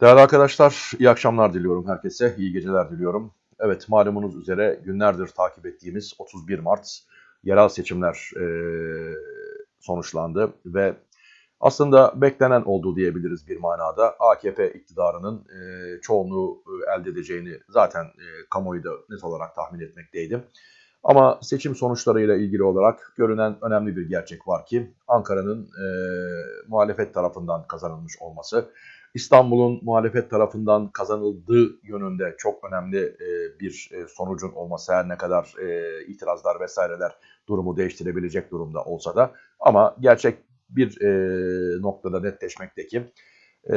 Değerli arkadaşlar, iyi akşamlar diliyorum herkese, iyi geceler diliyorum. Evet, malumunuz üzere günlerdir takip ettiğimiz 31 Mart yerel seçimler e, sonuçlandı ve aslında beklenen oldu diyebiliriz bir manada. AKP iktidarının e, çoğunluğu elde edeceğini zaten e, kamuoyu da net olarak tahmin etmekteydim. Ama seçim sonuçlarıyla ilgili olarak görünen önemli bir gerçek var ki Ankara'nın e, muhalefet tarafından kazanılmış olması, İstanbul'un muhalefet tarafından kazanıldığı yönünde çok önemli e, bir e, sonucun olması her ne kadar e, itirazlar vesaireler durumu değiştirebilecek durumda olsa da ama gerçek bir noktada netleşmekte ki e,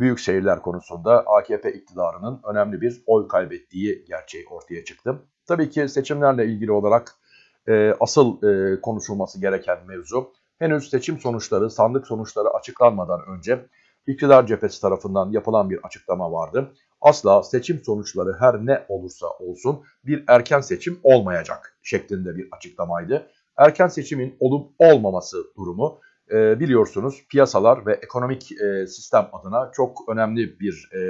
büyük şehirler konusunda AKP iktidarının önemli bir oy kaybettiği gerçeği ortaya çıktı. Tabii ki seçimlerle ilgili olarak asıl konuşulması gereken mevzu henüz seçim sonuçları, sandık sonuçları açıklanmadan önce iktidar cephesi tarafından yapılan bir açıklama vardı. Asla seçim sonuçları her ne olursa olsun bir erken seçim olmayacak şeklinde bir açıklamaydı. Erken seçimin olup olmaması durumu e, biliyorsunuz piyasalar ve ekonomik e, sistem adına çok önemli bir e,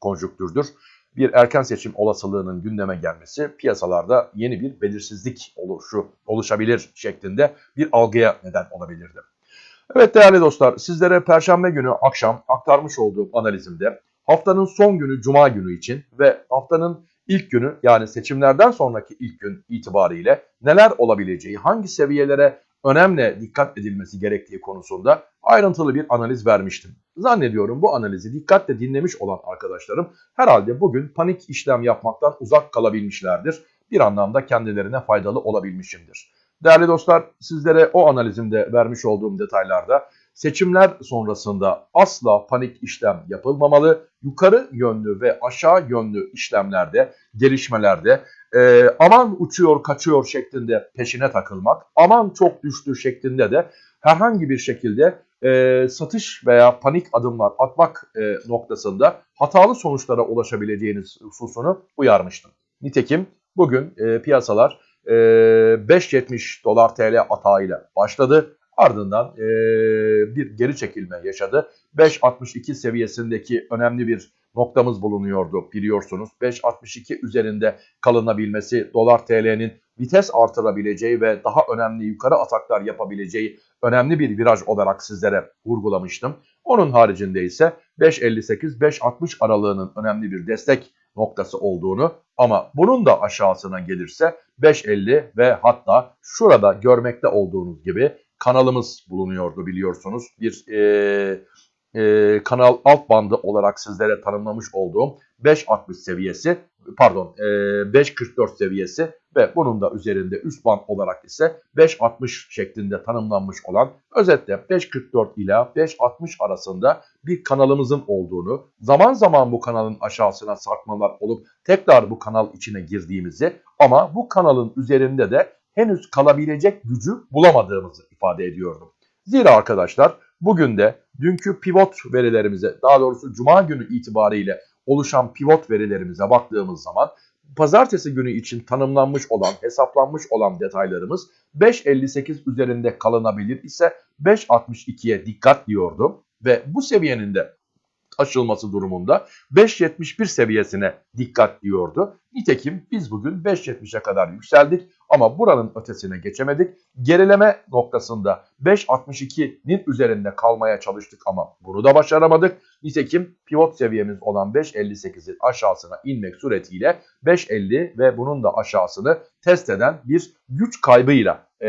konjüktürdür. Bir erken seçim olasılığının gündeme gelmesi piyasalarda yeni bir belirsizlik oluşu oluşabilir şeklinde bir algıya neden olabilirdi. Evet değerli dostlar sizlere Perşembe günü akşam aktarmış olduğum analizimde haftanın son günü Cuma günü için ve haftanın ilk günü yani seçimlerden sonraki ilk gün itibariyle neler olabileceği, hangi seviyelere önemli dikkat edilmesi gerektiği konusunda ayrıntılı bir analiz vermiştim. Zannediyorum bu analizi dikkatle dinlemiş olan arkadaşlarım herhalde bugün panik işlem yapmaktan uzak kalabilmişlerdir. Bir anlamda kendilerine faydalı olabilmişimdir. Değerli dostlar sizlere o analizimde vermiş olduğum detaylarda seçimler sonrasında asla panik işlem yapılmamalı. Yukarı yönlü ve aşağı yönlü işlemlerde, gelişmelerde e, aman uçuyor kaçıyor şeklinde peşine takılmak, aman çok düştü şeklinde de herhangi bir şekilde e, satış veya panik adımlar atmak e, noktasında hatalı sonuçlara ulaşabileceğiniz hususunu uyarmıştım. Nitekim bugün e, piyasalar e, 5.70 dolar TL atağıyla başladı. Ardından e, bir geri çekilme yaşadı. 5.62 seviyesindeki önemli bir noktamız bulunuyordu biliyorsunuz. 5.62 üzerinde kalınabilmesi dolar TL'nin vites artırabileceği ve daha önemli yukarı ataklar yapabileceği önemli bir viraj olarak sizlere vurgulamıştım. Onun haricinde ise 5.58-5.60 aralığının önemli bir destek noktası olduğunu ama bunun da aşağısına gelirse 5.50 ve hatta şurada görmekte olduğunuz gibi kanalımız bulunuyordu biliyorsunuz. Bir e, e, kanal alt bandı olarak sizlere tanımlamış olduğum 5.60 seviyesi pardon e, 5.44 seviyesi ve bunun da üzerinde üst band olarak ise 5.60 şeklinde tanımlanmış olan özetle 5.44 ila 5.60 arasında bir kanalımızın olduğunu zaman zaman bu kanalın aşağısına sarkmalar olup tekrar bu kanal içine girdiğimizi ama bu kanalın üzerinde de henüz kalabilecek gücü bulamadığımızı ifade ediyordum. Zira arkadaşlar bugün de dünkü pivot verilerimize daha doğrusu cuma günü itibariyle oluşan pivot verilerimize baktığımız zaman pazartesi günü için tanımlanmış olan, hesaplanmış olan detaylarımız 5.58 üzerinde kalınabilir ise 5.62'ye dikkat diyordum ve bu seviyenin de aşılması durumunda 5.71 seviyesine dikkat diyordu. Nitekim biz bugün 5.70'e kadar yükseldik ama buranın ötesine geçemedik. Gerileme noktasında 5.62'nin üzerinde kalmaya çalıştık ama bunu da başaramadık. Nitekim pivot seviyemiz olan 5.58'in aşağısına inmek suretiyle 5.50 ve bunun da aşağısını test eden bir güç kaybıyla e,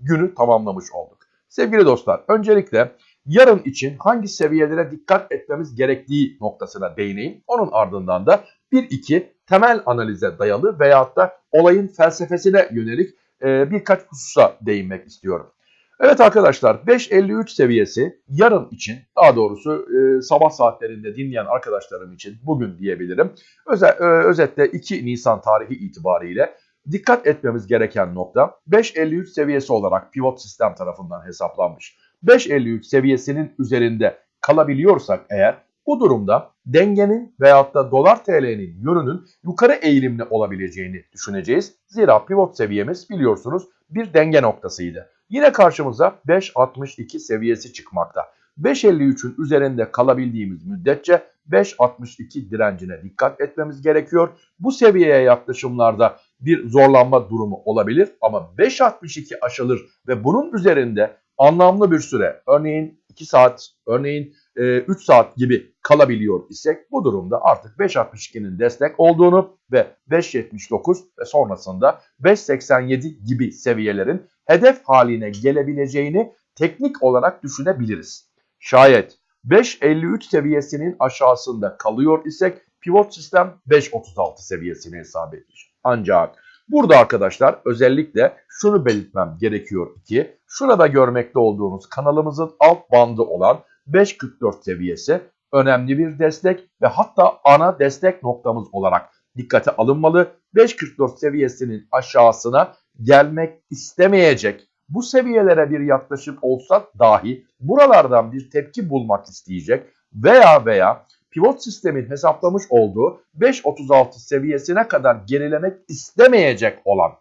günü tamamlamış olduk. Sevgili dostlar öncelikle yarın için hangi seviyelere dikkat etmemiz gerektiği noktasına değineyim. Onun ardından da 1-2 temel analize dayalı veyahut da olayın felsefesine yönelik e, birkaç hususa değinmek istiyorum. Evet arkadaşlar 5.53 seviyesi yarın için daha doğrusu e, sabah saatlerinde dinleyen arkadaşlarım için bugün diyebilirim. Öze, e, özetle 2 Nisan tarihi itibariyle dikkat etmemiz gereken nokta 5.53 seviyesi olarak pivot sistem tarafından hesaplanmış. 5.53 seviyesinin üzerinde kalabiliyorsak eğer bu durumda dengenin veyahut da dolar TL'nin yönünün yukarı eğilimli olabileceğini düşüneceğiz. Zira pivot seviyemiz biliyorsunuz bir denge noktasıydı. Yine karşımıza 5.62 seviyesi çıkmakta. 5.53'ün üzerinde kalabildiğimiz müddetçe 5.62 direncine dikkat etmemiz gerekiyor. Bu seviyeye yaklaşımlarda bir zorlanma durumu olabilir ama 5.62 aşılır ve bunun üzerinde anlamlı bir süre örneğin 2 saat örneğin 3 e, saat gibi kalabiliyor isek bu durumda artık 5.62'nin destek olduğunu ve 5.79 ve sonrasında 5.87 gibi seviyelerin hedef haline gelebileceğini teknik olarak düşünebiliriz. Şayet 5.53 seviyesinin aşağısında kalıyor isek pivot sistem 5.36 seviyesini hesap edilir. Ancak burada arkadaşlar özellikle şunu belirtmem gerekiyor ki şurada görmekte olduğunuz kanalımızın alt bandı olan 5.44 seviyesi önemli bir destek ve hatta ana destek noktamız olarak dikkate alınmalı. 5.44 seviyesinin aşağısına gelmek istemeyecek bu seviyelere bir yaklaşım olsa dahi buralardan bir tepki bulmak isteyecek veya veya pivot sistemin hesaplamış olduğu 5.36 seviyesine kadar gerilemek istemeyecek olan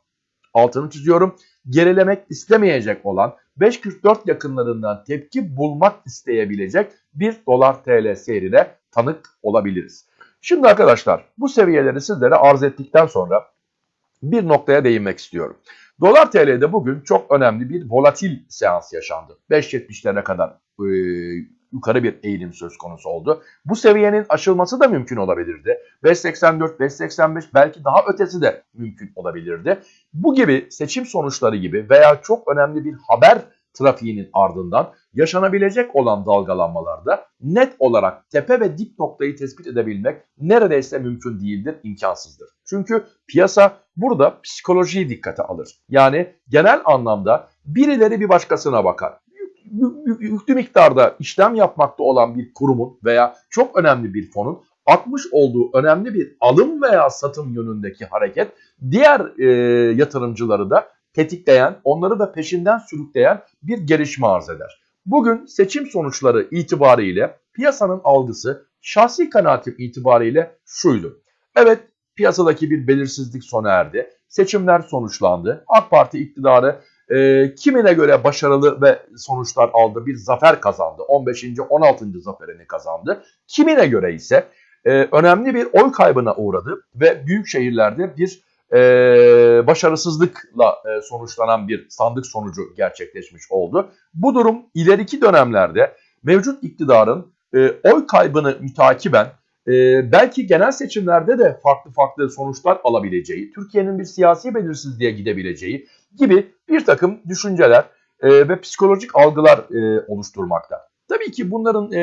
altını çiziyorum gerilemek istemeyecek olan 5.44 yakınlarından tepki bulmak isteyebilecek bir dolar TL seyrine tanık olabiliriz. Şimdi arkadaşlar bu seviyeleri sizlere arz ettikten sonra bir noktaya değinmek istiyorum. Dolar TL'de bugün çok önemli bir volatil seans yaşandı. 5.70'lere kadar yukarı bir eğilim söz konusu oldu. Bu seviyenin aşılması da mümkün olabilirdi. 5.84, 5.85 belki daha ötesi de mümkün olabilirdi. Bu gibi seçim sonuçları gibi veya çok önemli bir haber trafiğinin ardından yaşanabilecek olan dalgalanmalarda net olarak tepe ve dip noktayı tespit edebilmek neredeyse mümkün değildir, imkansızdır. Çünkü piyasa burada psikolojiyi dikkate alır. Yani genel anlamda birileri bir başkasına bakar. Yüklü miktarda işlem yapmakta olan bir kurumun veya çok önemli bir fonun atmış olduğu önemli bir alım veya satım yönündeki hareket diğer e, yatırımcıları da tetikleyen, onları da peşinden sürükleyen bir gelişme arz eder. Bugün seçim sonuçları itibariyle piyasanın algısı şahsi kanaatim itibariyle şuydu. Evet piyasadaki bir belirsizlik sona erdi. Seçimler sonuçlandı. AK Parti iktidarı e, kimine göre başarılı ve sonuçlar aldı. Bir zafer kazandı. 15. 16. zaferini kazandı. Kimine göre ise e, önemli bir oy kaybına uğradı ve büyük şehirlerde bir e, başarısızlıkla e, sonuçlanan bir sandık sonucu gerçekleşmiş oldu. Bu durum ileriki dönemlerde mevcut iktidarın e, oy kaybını mütakiben e, belki genel seçimlerde de farklı farklı sonuçlar alabileceği, Türkiye'nin bir siyasi belirsizliğe gidebileceği gibi bir takım düşünceler e, ve psikolojik algılar e, oluşturmakta. Tabii ki bunların e,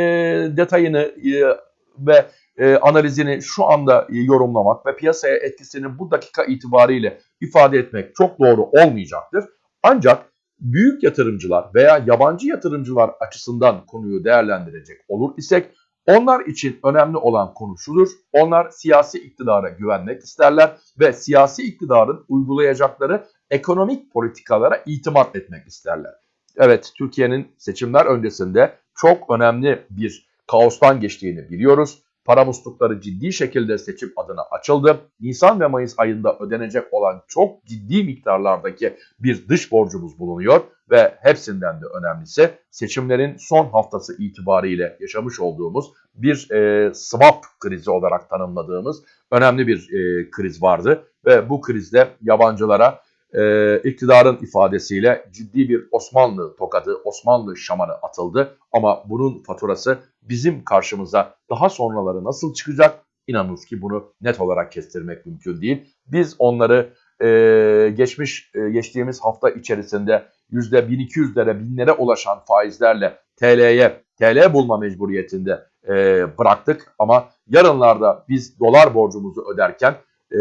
detayını e, ve e, analizini şu anda e, yorumlamak ve piyasaya etkisini bu dakika itibariyle ifade etmek çok doğru olmayacaktır. Ancak büyük yatırımcılar veya yabancı yatırımcılar açısından konuyu değerlendirecek olur isek onlar için önemli olan konu şudur. Onlar siyasi iktidara güvenmek isterler ve siyasi iktidarın uygulayacakları ekonomik politikalara itimat etmek isterler. Evet Türkiye'nin seçimler öncesinde çok önemli bir kaostan geçtiğini biliyoruz. Para muslukları ciddi şekilde seçim adına açıldı. Nisan ve Mayıs ayında ödenecek olan çok ciddi miktarlardaki bir dış borcumuz bulunuyor ve hepsinden de önemlisi seçimlerin son haftası itibariyle yaşamış olduğumuz bir e, swap krizi olarak tanımladığımız önemli bir e, kriz vardı ve bu krizde yabancılara e, iktidarın ifadesiyle ciddi bir Osmanlı tokadı, Osmanlı şamanı atıldı. Ama bunun faturası bizim karşımıza daha sonraları nasıl çıkacak? İnanınız ki bunu net olarak kestirmek mümkün değil. Biz onları e, geçmiş e, geçtiğimiz hafta içerisinde %1200'lere, binlere ulaşan faizlerle TL'ye, TL bulma mecburiyetinde e, bıraktık. Ama yarınlarda biz dolar borcumuzu öderken e,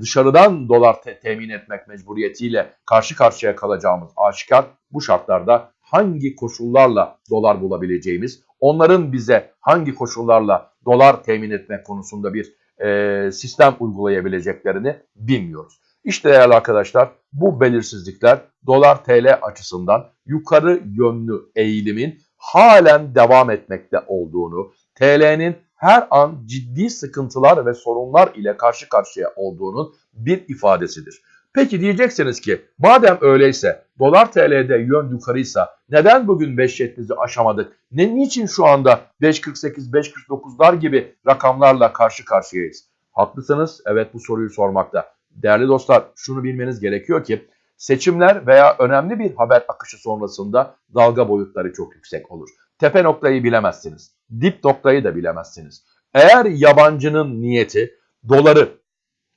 dışarıdan dolar te temin etmek mecburiyetiyle karşı karşıya kalacağımız aşikar. Bu şartlarda hangi koşullarla dolar bulabileceğimiz, onların bize hangi koşullarla dolar temin etmek konusunda bir e, sistem uygulayabileceklerini bilmiyoruz. İşte değerli arkadaşlar bu belirsizlikler dolar TL açısından yukarı yönlü eğilimin halen devam etmekte olduğunu, TL'nin her an ciddi sıkıntılar ve sorunlar ile karşı karşıya olduğunun bir ifadesidir. Peki diyeceksiniz ki madem öyleyse dolar TL'de yön yukarıysa neden bugün 5.70'i aşamadık? Ne niçin şu anda 5.48 5.49'lar gibi rakamlarla karşı karşıyayız? Haklısınız. Evet bu soruyu sormakta. Değerli dostlar şunu bilmeniz gerekiyor ki seçimler veya önemli bir haber akışı sonrasında dalga boyutları çok yüksek olur. Tepe noktayı bilemezsiniz. Dip noktayı da bilemezsiniz. Eğer yabancının niyeti doları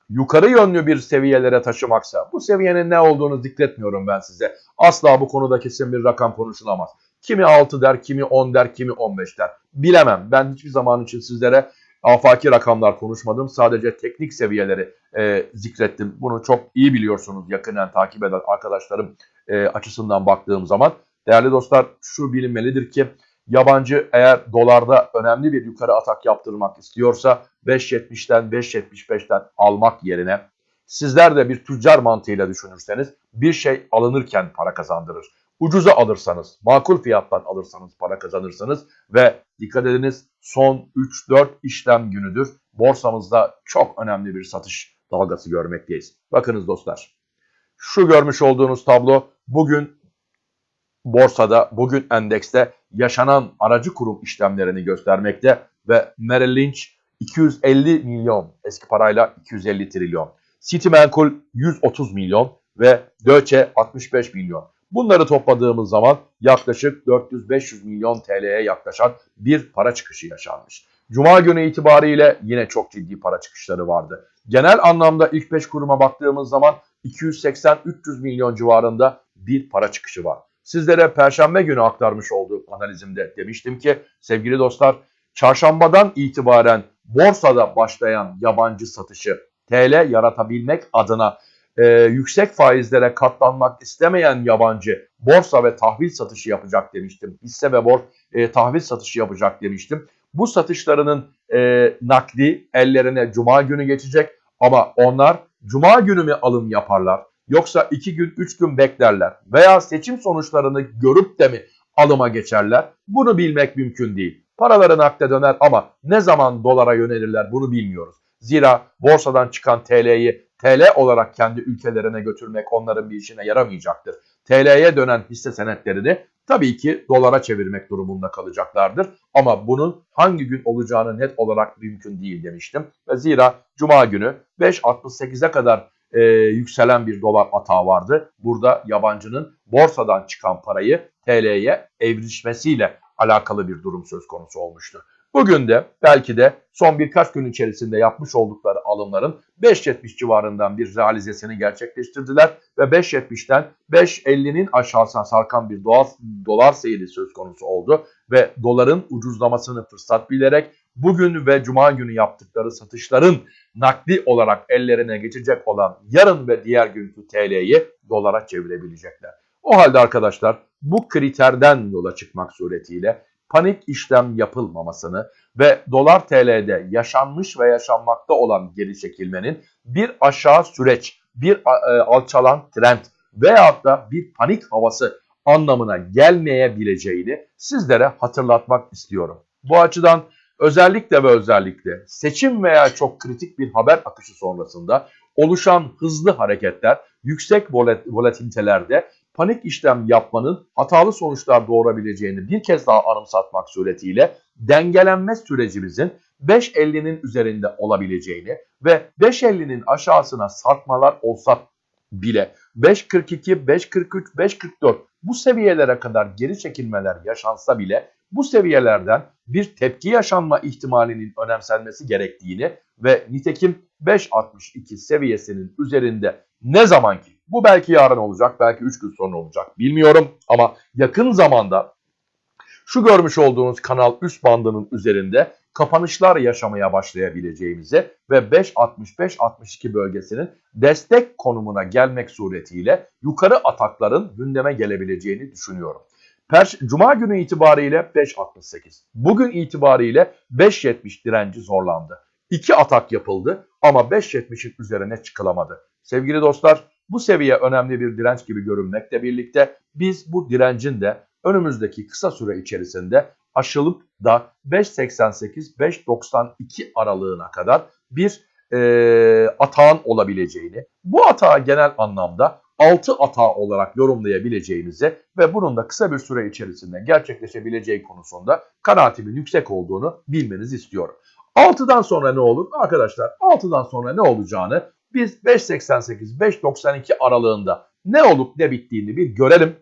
yukarı yönlü bir seviyelere taşımaksa bu seviyenin ne olduğunu zikretmiyorum ben size. Asla bu konuda kesin bir rakam konuşulamaz. Kimi 6 der, kimi 10 der, kimi 15 der. Bilemem. Ben hiçbir zaman için sizlere afaki rakamlar konuşmadım. Sadece teknik seviyeleri e, zikrettim. Bunu çok iyi biliyorsunuz yakından takip eden arkadaşlarım e, açısından baktığım zaman. Değerli dostlar şu bilinmelidir ki yabancı eğer dolarda önemli bir yukarı atak yaptırmak istiyorsa 5.70'ten 5.75'ten almak yerine sizler de bir tüccar mantığıyla düşünürseniz bir şey alınırken para kazandırır. Ucuza alırsanız, makul fiyattan alırsanız para kazanırsınız ve dikkat ediniz son 3-4 işlem günüdür borsamızda çok önemli bir satış dalgası görmekteyiz. Bakınız dostlar şu görmüş olduğunuz tablo bugün borsada, bugün endekste yaşanan aracı kurum işlemlerini göstermekte ve Merrill Lynch 250 milyon eski parayla 250 trilyon. Citimenkul 130 milyon ve Deutsche 65 milyon. Bunları topladığımız zaman yaklaşık 400-500 milyon TL'ye yaklaşan bir para çıkışı yaşanmış. Cuma günü itibariyle yine çok ciddi para çıkışları vardı. Genel anlamda ilk 5 kuruma baktığımız zaman 280-300 milyon civarında bir para çıkışı var. Sizlere perşembe günü aktarmış olduğum analizimde demiştim ki sevgili dostlar çarşambadan itibaren borsada başlayan yabancı satışı TL yaratabilmek adına e, yüksek faizlere katlanmak istemeyen yabancı borsa ve tahvil satışı yapacak demiştim. Hisse ve bor e, tahvil satışı yapacak demiştim. Bu satışlarının e, nakdi ellerine cuma günü geçecek ama onlar cuma günü mü alım yaparlar? Yoksa iki gün, üç gün beklerler veya seçim sonuçlarını görüp de mi alıma geçerler? Bunu bilmek mümkün değil. Paraları nakde döner ama ne zaman dolara yönelirler bunu bilmiyoruz. Zira borsadan çıkan TL'yi TL olarak kendi ülkelerine götürmek onların bir işine yaramayacaktır. TL'ye dönen hisse senetlerini tabii ki dolara çevirmek durumunda kalacaklardır. Ama bunun hangi gün olacağını net olarak mümkün değil demiştim. Zira Cuma günü 5.68'e kadar e, yükselen bir dolar atağı vardı. Burada yabancının borsadan çıkan parayı TL'ye evrişmesiyle alakalı bir durum söz konusu olmuştu. Bugün de belki de son birkaç gün içerisinde yapmış oldukları alımların 5.70 civarından bir realizesini gerçekleştirdiler ve 5.70'ten 5.50'nin aşağısına sarkan bir dolar, dolar seyri söz konusu oldu ve doların ucuzlamasını fırsat bilerek bugün ve cuma günü yaptıkları satışların nakdi olarak ellerine geçecek olan yarın ve diğer günkü TL'yi dolara çevirebilecekler. O halde arkadaşlar bu kriterden yola çıkmak suretiyle panik işlem yapılmamasını ve dolar TL'de yaşanmış ve yaşanmakta olan geri çekilmenin bir aşağı süreç, bir e, alçalan trend veyahut da bir panik havası anlamına gelmeyebileceğini sizlere hatırlatmak istiyorum. Bu açıdan özellikle ve özellikle seçim veya çok kritik bir haber akışı sonrasında oluşan hızlı hareketler yüksek volatilitelerde panik işlem yapmanın hatalı sonuçlar doğurabileceğini bir kez daha anımsatmak suretiyle dengelenme sürecimizin 5.50'nin üzerinde olabileceğini ve 5.50'nin aşağısına sarkmalar olsa bile 5.42, 5.43, 5.44 bu seviyelere kadar geri çekilmeler yaşansa bile bu seviyelerden bir tepki yaşanma ihtimalinin önemsenmesi gerektiğini ve nitekim 5.62 seviyesinin üzerinde ne zaman ki bu belki yarın olacak, belki 3 gün sonra olacak bilmiyorum ama yakın zamanda şu görmüş olduğunuz kanal üst bandının üzerinde kapanışlar yaşamaya başlayabileceğimizi ve 5.65-62 bölgesinin destek konumuna gelmek suretiyle yukarı atakların gündeme gelebileceğini düşünüyorum. Perş Cuma günü itibariyle 5.68. Bugün itibariyle 5.70 direnci zorlandı. İki atak yapıldı ama 5.70'in üzerine çıkılamadı. Sevgili dostlar bu seviye önemli bir direnç gibi görünmekle birlikte biz bu direncin de önümüzdeki kısa süre içerisinde aşılıp da 5.88-5.92 aralığına kadar bir e, atağın olabileceğini, bu atağı genel anlamda 6 atağı olarak yorumlayabileceğimizi ve bunun da kısa bir süre içerisinde gerçekleşebileceği konusunda kanaatimin yüksek olduğunu bilmenizi istiyorum. 6'dan sonra ne olur? Arkadaşlar 6'dan sonra ne olacağını biz 5.88-5.92 aralığında ne olup ne bittiğini bir görelim.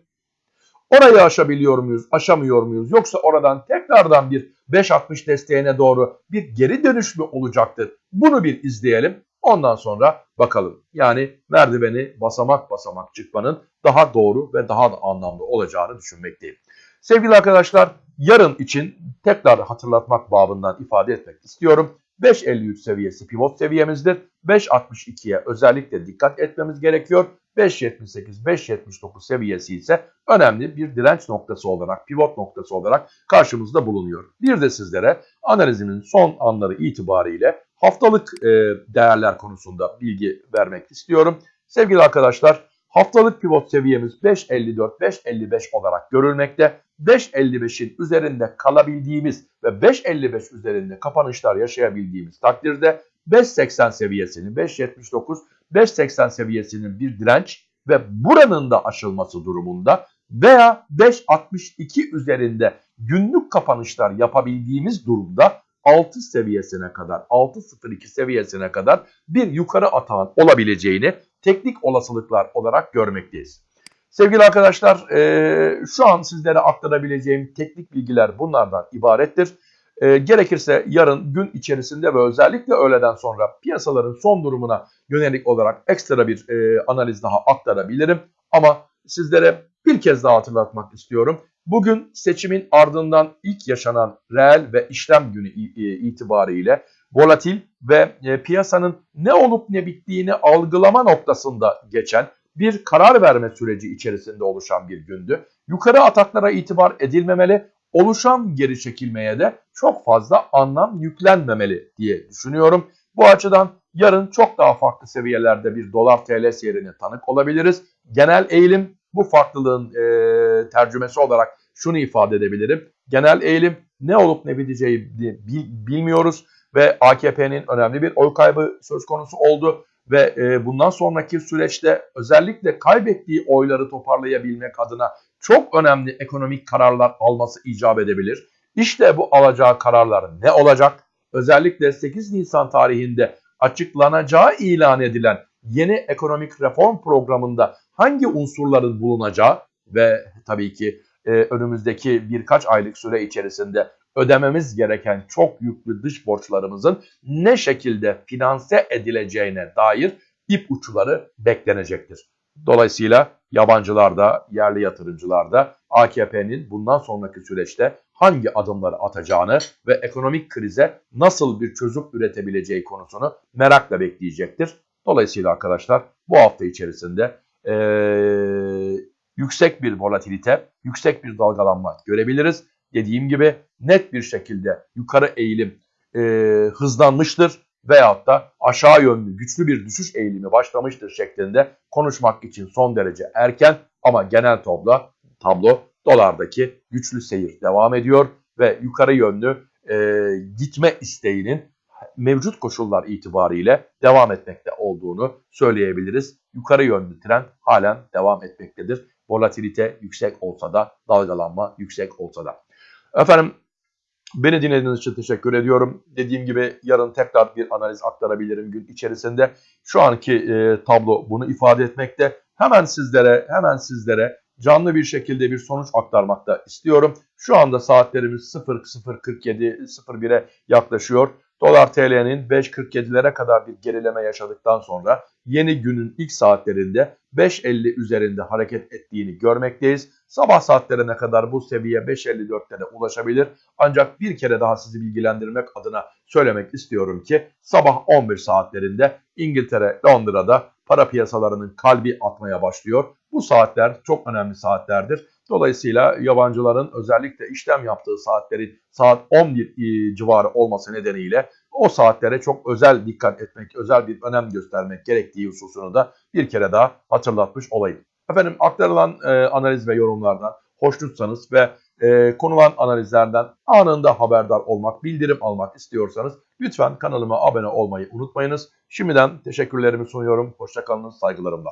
Orayı aşabiliyor muyuz, aşamıyor muyuz? Yoksa oradan tekrardan bir 5.60 desteğine doğru bir geri dönüş mü olacaktır? Bunu bir izleyelim. Ondan sonra bakalım. Yani merdiveni basamak basamak çıkmanın daha doğru ve daha da anlamlı olacağını düşünmekteyim. Sevgili arkadaşlar yarın için tekrar hatırlatmak babından ifade etmek istiyorum. 5.53 seviyesi pivot seviyemizdir. 5.62'ye özellikle dikkat etmemiz gerekiyor. 5.78-5.79 seviyesi ise önemli bir direnç noktası olarak, pivot noktası olarak karşımızda bulunuyor. Bir de sizlere analizimin son anları itibariyle haftalık e, değerler konusunda bilgi vermek istiyorum. Sevgili arkadaşlar haftalık pivot seviyemiz 5.54-5.55 olarak görülmekte. 5.55'in üzerinde kalabildiğimiz ve 5.55 üzerinde kapanışlar yaşayabildiğimiz takdirde 5.80 seviyesini 5.79 5.80 seviyesinin bir direnç ve buranın da aşılması durumunda veya 5.62 üzerinde günlük kapanışlar yapabildiğimiz durumda 6 seviyesine kadar 6.02 seviyesine kadar bir yukarı atağın olabileceğini teknik olasılıklar olarak görmekteyiz. Sevgili arkadaşlar e, şu an sizlere aktarabileceğim teknik bilgiler bunlardan ibarettir. E, gerekirse yarın gün içerisinde ve özellikle öğleden sonra piyasaların son durumuna yönelik olarak ekstra bir e, analiz daha aktarabilirim. Ama sizlere bir kez daha hatırlatmak istiyorum. Bugün seçimin ardından ilk yaşanan reel ve işlem günü itibariyle volatil ve e, piyasanın ne olup ne bittiğini algılama noktasında geçen bir karar verme süreci içerisinde oluşan bir gündü. Yukarı ataklara itibar edilmemeli, oluşan geri çekilmeye de çok fazla anlam yüklenmemeli diye düşünüyorum. Bu açıdan yarın çok daha farklı seviyelerde bir dolar TL seyrine tanık olabiliriz. Genel eğilim bu farklılığın e, tercümesi olarak şunu ifade edebilirim. Genel eğilim ne olup ne biteceği bilmiyoruz ve AKP'nin önemli bir oy kaybı söz konusu oldu ve e, bundan sonraki süreçte özellikle kaybettiği oyları toparlayabilmek adına çok önemli ekonomik kararlar alması icap edebilir. İşte bu alacağı kararlar ne olacak? Özellikle 8 Nisan tarihinde açıklanacağı ilan edilen yeni ekonomik reform programında hangi unsurların bulunacağı ve tabii ki e, önümüzdeki birkaç aylık süre içerisinde ödememiz gereken çok yüklü dış borçlarımızın ne şekilde finanse edileceğine dair ip uçları beklenecektir. Dolayısıyla yabancılar da, yerli yatırımcılar da AKP'nin bundan sonraki süreçte hangi adımları atacağını ve ekonomik krize nasıl bir çözüm üretebileceği konusunu merakla bekleyecektir. Dolayısıyla arkadaşlar bu hafta içerisinde ee, yüksek bir volatilite, yüksek bir dalgalanma görebiliriz. Dediğim gibi net bir şekilde yukarı eğilim e, hızlanmıştır veyahut da aşağı yönlü güçlü bir düşüş eğilimi başlamıştır şeklinde konuşmak için son derece erken ama genel tablo, tablo dolardaki güçlü seyir devam ediyor ve yukarı yönlü e, gitme isteğinin mevcut koşullar itibariyle devam etmekte olduğunu söyleyebiliriz. Yukarı yönlü trend halen devam etmektedir. Volatilite yüksek olsa da dalgalanma yüksek olsa da. Efendim beni dinlediğiniz için teşekkür ediyorum. Dediğim gibi yarın tekrar bir analiz aktarabilirim gün içerisinde. Şu anki e, tablo bunu ifade etmekte. Hemen sizlere hemen sizlere canlı bir şekilde bir sonuç aktarmakta istiyorum. Şu anda saatlerimiz 00.47 01'e yaklaşıyor. Dolar TL'nin 5.47'lere kadar bir gerileme yaşadıktan sonra yeni günün ilk saatlerinde 5.50 üzerinde hareket ettiğini görmekteyiz. Sabah saatlerine kadar bu seviye 5.54'lere ulaşabilir. Ancak bir kere daha sizi bilgilendirmek adına söylemek istiyorum ki sabah 11 saatlerinde İngiltere, Londra'da para piyasalarının kalbi atmaya başlıyor. Bu saatler çok önemli saatlerdir. Dolayısıyla yabancıların özellikle işlem yaptığı saatlerin saat 11 civarı olması nedeniyle o saatlere çok özel dikkat etmek, özel bir önem göstermek gerektiği hususunu da bir kere daha hatırlatmış olayım. Efendim aktarılan e, analiz ve yorumlardan hoşnutsanız ve e, konulan analizlerden anında haberdar olmak, bildirim almak istiyorsanız Lütfen kanalıma abone olmayı unutmayınız. Şimdiden teşekkürlerimi sunuyorum. Hoşçakalınız saygılarımla.